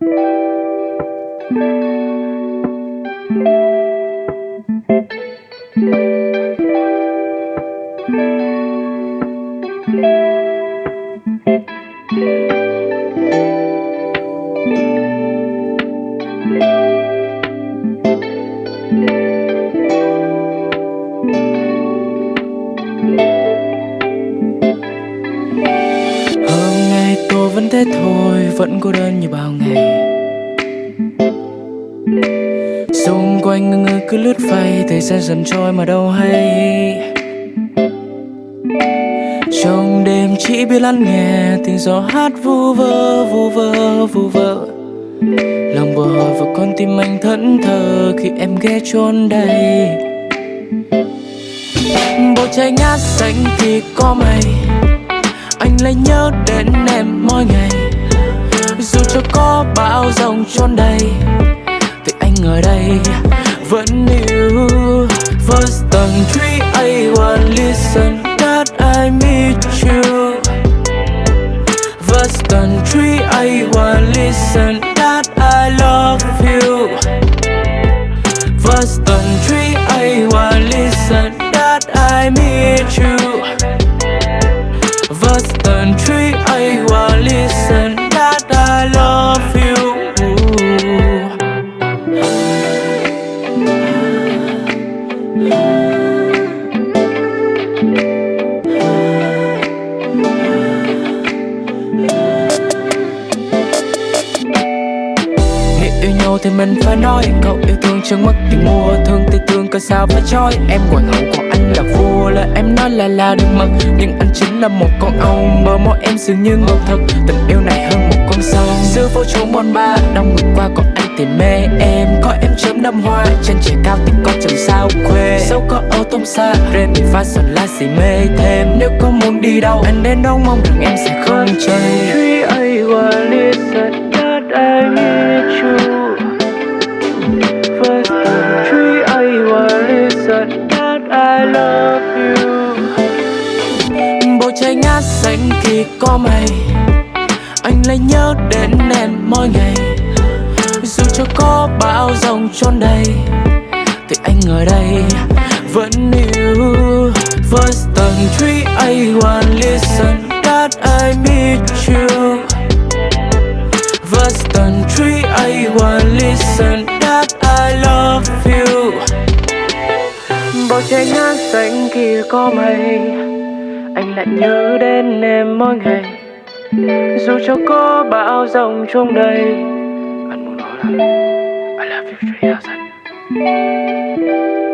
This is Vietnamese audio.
thank you. Vẫn cô đơn như bao ngày. Xung quanh ngơ ngơ cứ lướt phay thời gian dần trôi mà đâu hay. Trong đêm chỉ biết lắng nghe tiếng gió hát vu vơ vu vơ vu vơ. Lòng bồi hồi và con tim anh thẫn thờ khi em ghé chôn đây. Bầu trời ngát xanh thì có mây, anh lại nhớ đến em mỗi ngày trốn đây thì anh ở đây vẫn yêu first tầng three I want listen, that I meet you. First country I want listen thì mình phải nói, Cậu yêu thương chưa mất thì mua Thương thì thương cơ sao phải trói Em hoàng hậu còn anh là vua là em nói là là đừng mật Nhưng anh chính là một con ong Bờ môi em dường như ngọt thật. Tình yêu này hơn một con sông Giữa phố trốn bon ba. Đông ngược qua còn anh thì mê em, Có em chớm đâm hoa. Chân trời cao thì có chẳng sao có ở tông xa Remy fashion là gì mê thêm. Nếu có muốn đi đâu Anh đến đâu mong rằng em sẽ không chơi. Three I want listen that I need you First country I want listen that I love you. Bầu trời ngát xanh khi có mây. Anh lại nhớ đến em mỗi ngày. Dù cho có bão giông trốn đây thì anh ở đây vẫn yêu first tầng I want listen, that I meet you. First country I want listen, that I love you. Bầu trời ngát xanh kia có mây, Anh lại nhớ đến em mỗi ngày. Dù cho có bão rồng trong đây, Anh muốn nói là, I love you 3000